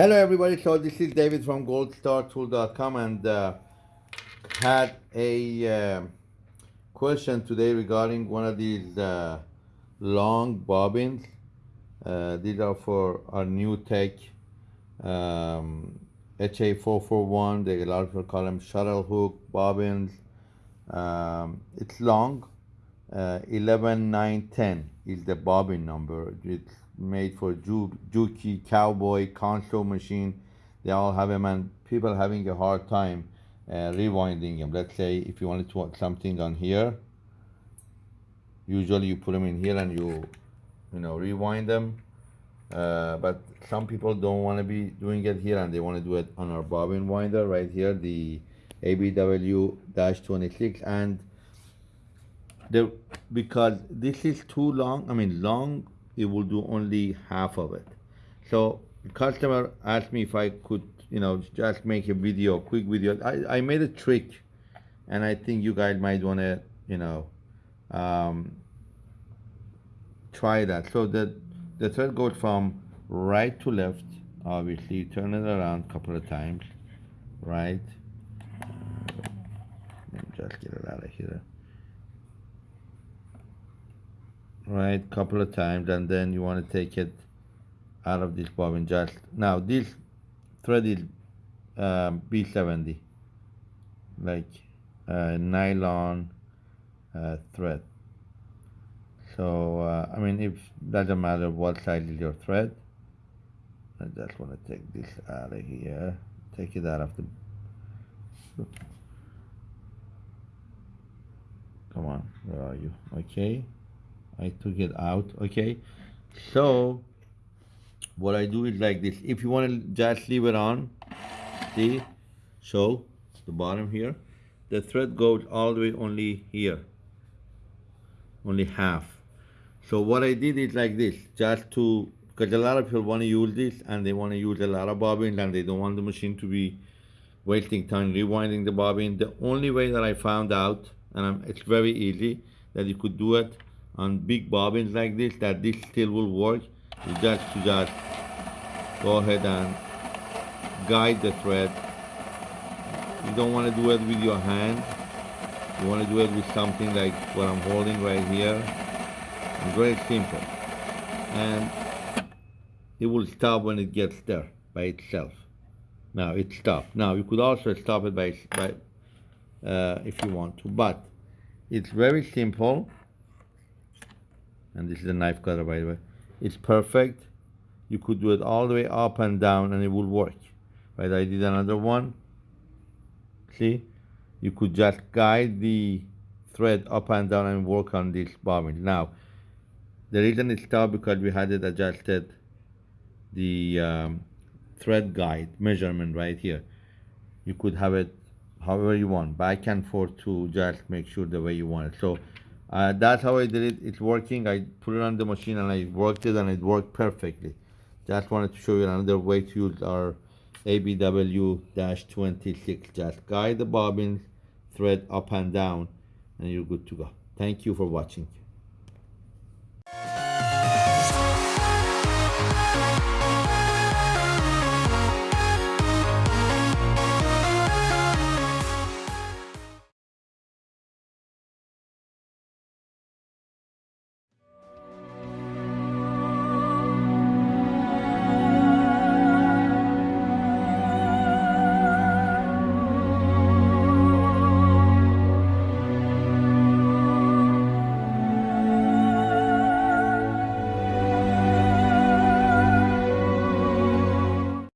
Hello everybody, so this is David from goldstartool.com and uh, had a uh, question today regarding one of these uh, long bobbins. Uh, these are for our new tech um, HA441, they a lot of people call them shuttle hook bobbins. Um, it's long, uh, 11, 9, 10 is the bobbin number. It's made for ju Juki, Cowboy, Consew machine. They all have them and people having a hard time uh, rewinding them. Let's say if you wanted to want something on here, usually you put them in here and you, you know, rewind them. Uh, but some people don't want to be doing it here and they want to do it on our bobbin winder right here, the ABW-26 and the because this is too long, I mean long it will do only half of it. So customer asked me if I could, you know, just make a video, quick video. I, I made a trick and I think you guys might want to, you know, um, try that. So the, the thread goes from right to left, obviously, turn it around a couple of times, right? Let me just get it out of here. Right? Couple of times and then you want to take it out of this bobbin just now. This thread is um, B70 like uh, nylon uh, thread. So uh, I mean if doesn't matter what size is your thread I just want to take this out of here take it out of the come on where are you? Okay I took it out okay? So what I do is like this. If you want to just leave it on see? So the bottom here. The thread goes all the way only here. Only half. So what I did is like this. Just to because a lot of people want to use this and they want to use a lot of bobbins and they don't want the machine to be wasting time rewinding the bobbin. The only way that I found out and I'm, it's very easy that you could do it on big bobbins like this that this still will work you just to just go ahead and guide the thread. You don't want to do it with your hand. You want to do it with something like what I'm holding right here. It's very simple. And it will stop when it gets there by itself. Now it stopped. Now you could also stop it by, by uh, if you want to but it's very simple and this is a knife cutter by the way. It's perfect. You could do it all the way up and down and it will work. Right I did another one. See? You could just guide the thread up and down and work on this bobbin. Now the reason it stopped because we had it adjusted the um, thread guide measurement right here. You could have it however you want back and forth to just make sure the way you want it. So uh, that's how I did it. It's working. I put it on the machine and I worked it and it worked perfectly. Just wanted to show you another way to use our ABW-26. Just guide the bobbins, thread up and down, and you're good to go. Thank you for watching.